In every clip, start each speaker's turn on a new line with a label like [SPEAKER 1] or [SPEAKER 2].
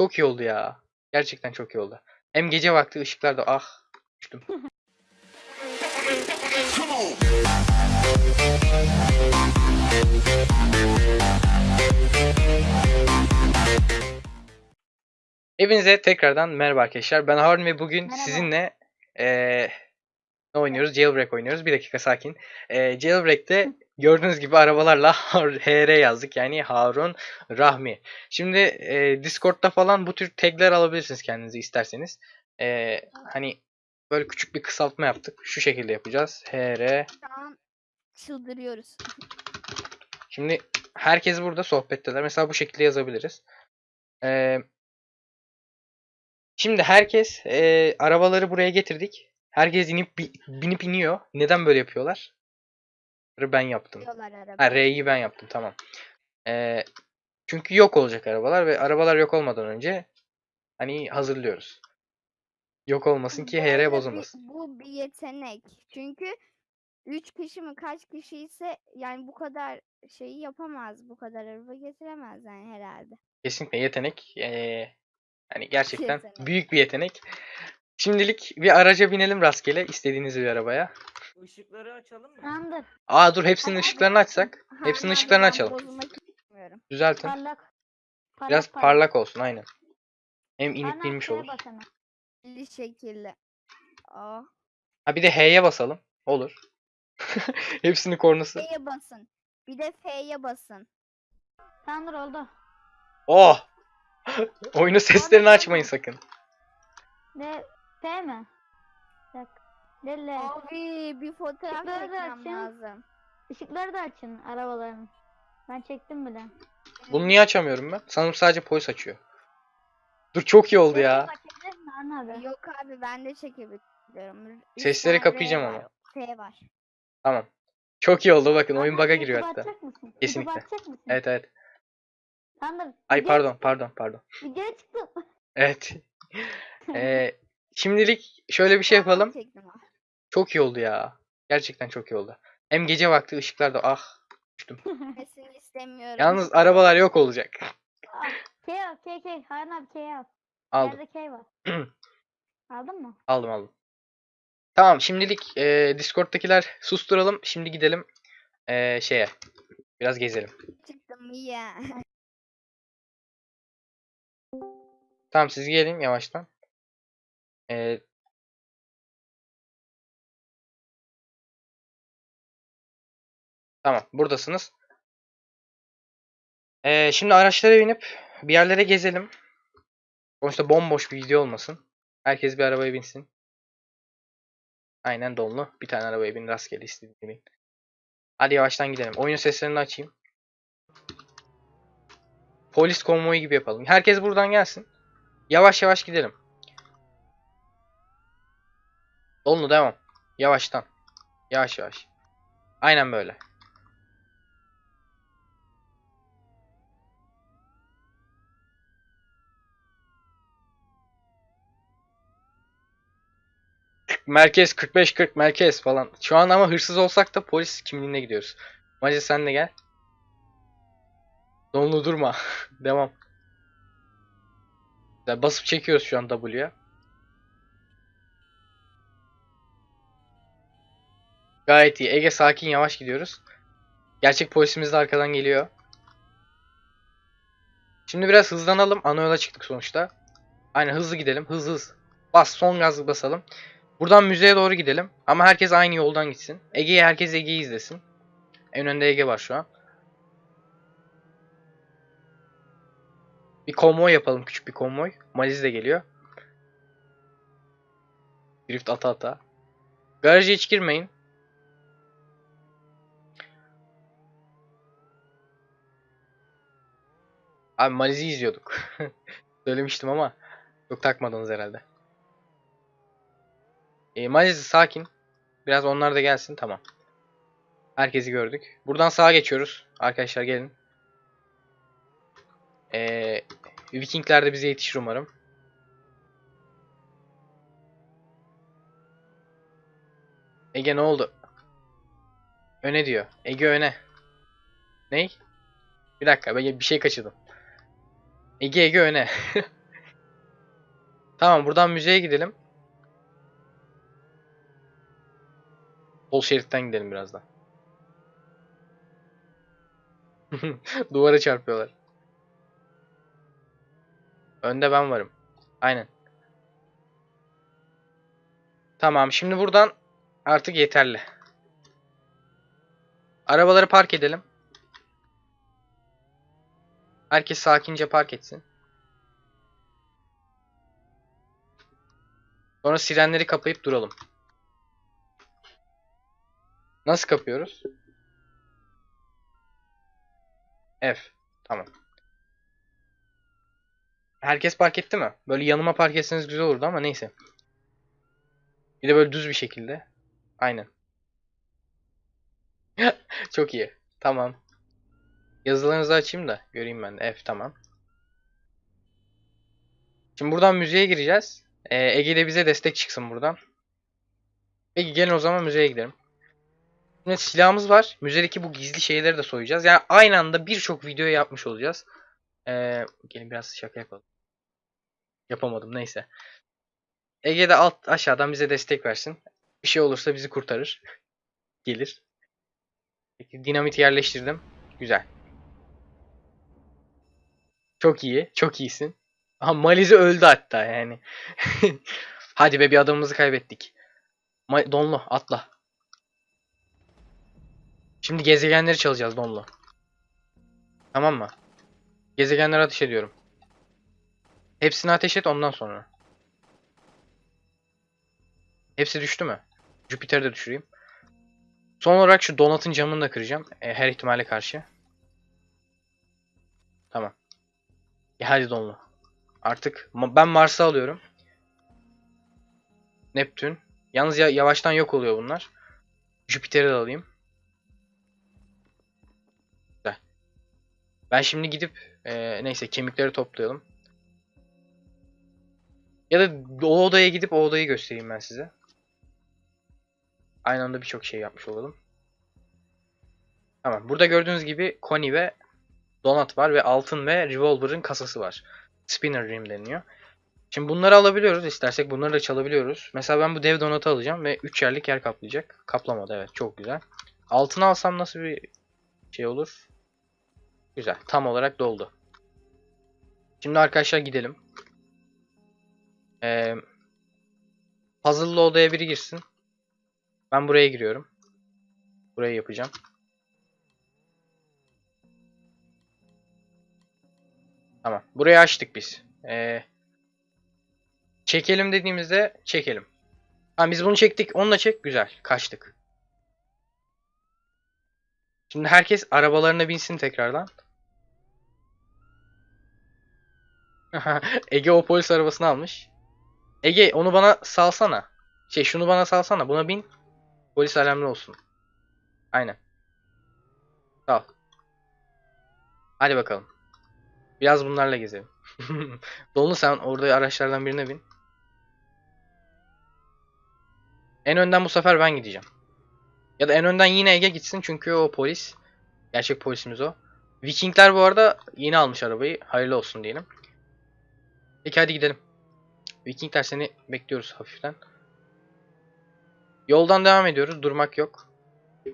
[SPEAKER 1] Çok iyi oldu ya. Gerçekten çok iyi oldu. Hem gece vakti ışıklar da ah düştüm. Hepinize tekrardan merhaba arkadaşlar. Ben Harun ve bugün
[SPEAKER 2] Merhaba.
[SPEAKER 1] sizinle eee, ne oynuyoruz? Jailbreak oynuyoruz. Bir dakika sakin. Eee Jailbreak'te gördüğünüz gibi arabalarla HR yazdık. Yani Harun Rahmi. Şimdi eee, Discord'da falan bu tür tagler alabilirsiniz kendinize isterseniz. Eee, hani böyle küçük bir kısaltma yaptık. Şu şekilde yapacağız. HR.
[SPEAKER 2] An çıldırıyoruz.
[SPEAKER 1] Şimdi herkes burada sohbetteler. Mesela bu şekilde yazabiliriz. Eee Şimdi herkes eee, arabaları buraya getirdik. Herkes inip bi- binip iniyor. Neden böyle yapıyorlar? Ben yaptım. Ha R'yi ben yaptım tamam. Eee, çünkü yok olacak arabalar ve arabalar yok olmadan önce hani hazırlıyoruz. Yok olmasın ki HR
[SPEAKER 2] bir-
[SPEAKER 1] bozulmasın.
[SPEAKER 2] Bu bir yetenek. Çünkü 3 kişi mi kaç kişi ise yani bu kadar şeyi yapamaz. Bu kadar araba getiremez yani herhalde.
[SPEAKER 1] Kesinlikle yetenek. Hani gerçekten
[SPEAKER 2] Yetenek.
[SPEAKER 1] büyük bir yetenek. Şimdilik bir araca binelim rastgele istediğiniz bir arabaya.
[SPEAKER 3] Işıkları açalım mı?
[SPEAKER 4] Tamamdır.
[SPEAKER 1] Aa dur hepsinin
[SPEAKER 4] Hadi,
[SPEAKER 1] ışıklarını açsak. Hepsinin ışıklarını açalım.
[SPEAKER 2] Bozulmak istemiyorum.
[SPEAKER 1] Düzeltin.
[SPEAKER 4] Parlak. parlak
[SPEAKER 1] Biraz parlak olsun aynen. Hem inip
[SPEAKER 4] Parmak
[SPEAKER 1] binmiş
[SPEAKER 4] şeye
[SPEAKER 1] olur.
[SPEAKER 4] bas hemen.
[SPEAKER 2] Belli şekilde. Aa.
[SPEAKER 1] Ha bir de H'ye basalım. Olur. Hepsinin kornası.
[SPEAKER 2] F'ye basın. Bir de F'ye basın.
[SPEAKER 4] Tamamdır oldu.
[SPEAKER 1] Oh! Oyunu seslerini açmayın sakın.
[SPEAKER 4] Ne? P mi? Bak. Delle.
[SPEAKER 2] Abi bir fotoğraf
[SPEAKER 4] Işıkları da
[SPEAKER 2] çekmem
[SPEAKER 4] açın.
[SPEAKER 2] lazım.
[SPEAKER 4] Işıkları da açın arabaların. Ben çektim bile.
[SPEAKER 1] Bunu niye açamıyorum ben? Sanırım sadece polis açıyor. Dur çok iyi oldu ya.
[SPEAKER 4] Açabilir mi Harun abi?
[SPEAKER 2] Yok abi ben de çekebiliyorum. Üç
[SPEAKER 1] Sesleri
[SPEAKER 2] tane R
[SPEAKER 1] kapayacağım
[SPEAKER 2] var,
[SPEAKER 1] ama.
[SPEAKER 2] Var.
[SPEAKER 1] Tamam. Çok iyi oldu bakın oyun bug'a giriyor hatta. Kesinlikle. Evet evet.
[SPEAKER 4] Tamamdır.
[SPEAKER 1] Ay pardon pardon pardon.
[SPEAKER 4] Videoya.
[SPEAKER 1] Evet. Ee, şimdilik şöyle bir şey yapalım.
[SPEAKER 2] çektim.
[SPEAKER 1] Çok iyi oldu ya. Gerçekten çok iyi oldu. Hem gece vakti ışıklar da ah düştüm.
[SPEAKER 2] Gitmesini istemiyorum.
[SPEAKER 1] Yalnız arabalar yok olacak.
[SPEAKER 4] Aa, K al K K. Harun abi K al.
[SPEAKER 1] Aldım.
[SPEAKER 4] Yerde K var. Aldın mı?
[SPEAKER 1] Aldım aldım. Tamam şimdilik e, Discord'dakiler susturalım. Şimdi gidelim e, şeye. Biraz gezelim.
[SPEAKER 2] Çıktım ya.
[SPEAKER 1] Tamam siz gelin yavaştan. E, tamam buradasınız. E, şimdi araçlara binip bir yerlere gezelim. Sonuçta bomboş bir video olmasın. Herkes bir arabaya binsin. Aynen donlu. Bir tane arabaya bin rastgele istediğin bin. Hadi yavaştan gidelim. Oyun seslerini açayım. Polis konvoyu gibi yapalım. Herkes buradan gelsin. Yavaş yavaş gidelim. Donlu devam. Yavaştan. Yavaş yavaş. Aynen böyle. Merkez 45-40 merkez falan. Şu an ama hırsız olsak da polis kimliğine gidiyoruz. Mace sen de gel. Donlu durma. Devam. Güzel, Basıp çekiyoruz şu an W'ye. Gayet iyi. Ege sakin yavaş gidiyoruz. Gerçek polisimiz de arkadan geliyor. Şimdi biraz hızlanalım. Ana yola çıktık sonuçta. Aynen hızlı gidelim. Hız hız. Bas son gaz basalım. Buradan müzeye doğru gidelim. Ama herkes aynı yoldan gitsin. Ege'yi herkes Ege'yi izlesin. En önde Ege var şu an. Bir konvoy yapalım. Küçük bir konvoy. Maliz de geliyor. Drift ata ata. Garaja hiç girmeyin. Abi Maliz'i izliyorduk. Söylemiştim ama çok takmadınız herhalde. E, Maliz sakin. Biraz onlar da gelsin. Tamam. Herkesi gördük. Buradan sağa geçiyoruz. Arkadaşlar gelin. Ee, Vikingler de bize yetişir umarım. Ege ne oldu? Öne diyor. Ege öne. Ney? Bir dakika ben bir şey kaçırdım. Ege Ege öne. Tamam buradan müzeye gidelim. Sol şeritten gidelim birazdan. Duvara çarpıyorlar. Önde ben varım. Aynen. Tamam şimdi buradan artık yeterli. Arabaları park edelim. Herkes sakince park etsin. Sonra sirenleri kapayıp duralım. Nasıl kapıyoruz? F. Tamam. Herkes park etti mi? Böyle yanıma park etseniz güzel olurdu ama neyse. Bir de böyle düz bir şekilde. Aynen. Çok iyi. Tamam. Yazılarınızı açayım da göreyim ben. F tamam. Şimdi buradan müziğe gireceğiz. Ee, Ege de bize destek çıksın buradan. Peki gelin o zaman müzeye gidelim. Şimdi silahımız var. Müzedeki bu gizli şeyleri de soyacağız. Yani aynı anda birçok video yapmış olacağız. Ee, gelin biraz şaka yapalım. Yapamadım neyse. Ege de alt aşağıdan bize destek versin. Bir şey olursa bizi kurtarır. Gelir. Peki dinamit yerleştirdim. Güzel. Çok iyi. Çok iyisin. Aha Malize öldü hatta yani. Hadi be bir adamımızı kaybettik. Ma- Donlu atla. Şimdi gezegenleri çalacağız Donlu. Tamam mı? Gezegenlere ateş ediyorum. Hepsini ateş et ondan sonra. Hepsi düştü mü? Jüpiter'i de düşüreyim. Son olarak şu donatın camını da kıracağım. e, her ihtimale karşı. Tamam. E hadi donlu. Artık ma- ben Mars'ı alıyorum. Neptün. Yalnız ya yavaştan yok oluyor bunlar. Jüpiter'i de alayım. Ben şimdi gidip e, neyse kemikleri toplayalım. Ya da o odaya gidip o odayı göstereyim ben size. Aynı anda birçok şey yapmış olalım. Tamam. Burada gördüğünüz gibi Connie ve Donut var ve altın ve Revolver'ın kasası var. Spinner Rim deniyor. Şimdi bunları alabiliyoruz. İstersek bunları da çalabiliyoruz. Mesela ben bu dev donatı alacağım ve 3 yerlik yer kaplayacak. Kaplamadı evet. Çok güzel. Altını alsam nasıl bir şey olur? Güzel. Tam olarak doldu. Şimdi arkadaşlar gidelim. Ee, puzzle'lı odaya biri girsin. Ben buraya giriyorum. Burayı yapacağım. Tamam. Burayı açtık biz. Ee, çekelim dediğimizde çekelim. Tamam biz bunu çektik. Onunla çek. Güzel. Kaçtık. Şimdi herkes arabalarına binsin tekrardan. Ege o polis arabasını almış. Ege onu bana salsana. Şey şunu bana salsana. Buna bin. Polis alarmlı olsun. Aynen. Sağ ol. Hadi bakalım. Biraz bunlarla gezelim. Dolunu sen orada araçlardan birine bin. En önden bu sefer ben gideceğim. Ya da en önden yine Ege gitsin çünkü o polis. Gerçek polisimiz o. Vikingler bu arada yeni almış arabayı. Hayırlı olsun diyelim. Peki hadi gidelim. Vikingler seni bekliyoruz hafiften. Yoldan devam ediyoruz. Durmak yok.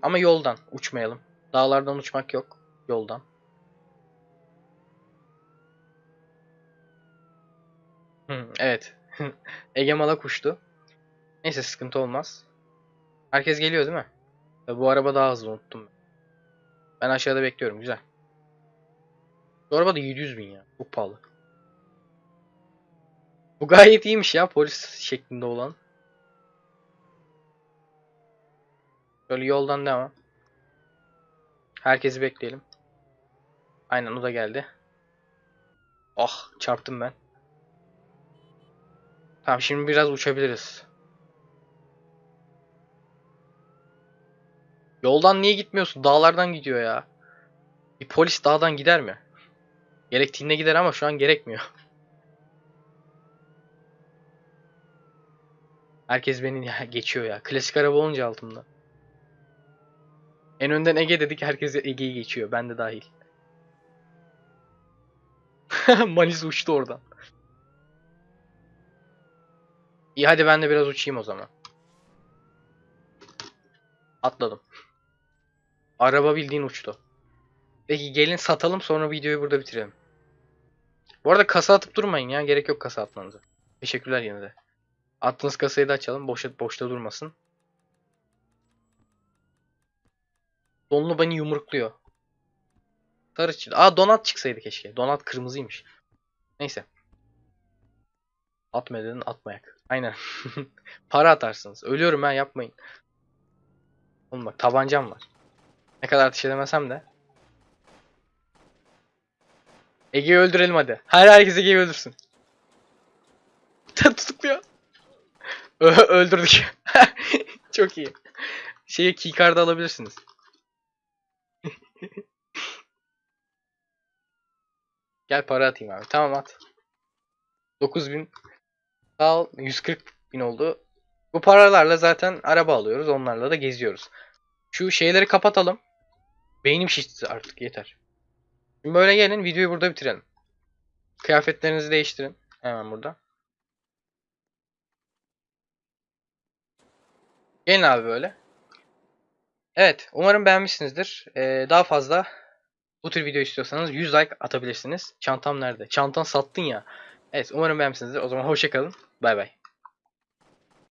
[SPEAKER 1] Ama yoldan uçmayalım. Dağlardan uçmak yok. Yoldan. Evet. Ege Malak uçtu. Neyse sıkıntı olmaz. Herkes geliyor değil mi? Ya Bu araba daha hızlı unuttum. Ben aşağıda bekliyorum. Güzel. Bu araba da 700 bin ya. Çok pahalı. Bu gayet iyiymiş ya polis şeklinde olan. Böyle yoldan devam. Herkesi bekleyelim. Aynen o da geldi. Ah çarptım ben. Tamam şimdi biraz uçabiliriz. Yoldan niye gitmiyorsun? Dağlardan gidiyor ya. Bir polis dağdan gider mi? Gerektiğinde gider ama şu an gerekmiyor. Herkes beni geçiyor ya. Klasik araba olunca altımda. En önden Ege dedik herkes Ege'yi geçiyor. Ben de dahil. Manis uçtu oradan. İyi hadi ben de biraz uçayım o zaman. Atladım. Araba bildiğin uçtu. Peki gelin satalım sonra videoyu burada bitirelim. Bu arada kasa atıp durmayın ya. Gerek yok kasa atmanıza. Teşekkürler yine de. Attığınız kasayı da açalım. Boşa, boşta durmasın. Donlu beni yumrukluyor. Sarı çıktı. Aa donat çıksaydı keşke. Donat kırmızıymış. Neyse. Atma atmayak. Aynen. Para atarsınız. Ölüyorum ben yapmayın. Oğlum bak tabancam var. Ne kadar ateş edemesem de. Ege'yi öldürelim hadi. Her herkes Ege'yi öldürsün. Tutukluyor. Öldürdük. Çok iyi. Şeyi keycard'ı alabilirsiniz. Gel para atayım abi. Tamam at. 9000 Sağ ol. 140 bin oldu. Bu paralarla zaten araba alıyoruz. Onlarla da geziyoruz. Şu şeyleri kapatalım. Beynim şişti artık yeter. Şimdi böyle gelin videoyu burada bitirelim. Kıyafetlerinizi değiştirin. Hemen burada. Gelin abi böyle. Evet. Umarım beğenmişsinizdir. Ee, daha fazla bu tür video istiyorsanız 100 like atabilirsiniz. Çantam nerede? Çantan sattın ya. Evet umarım beğenmişsinizdir. O zaman hoşçakalın. Bay bay.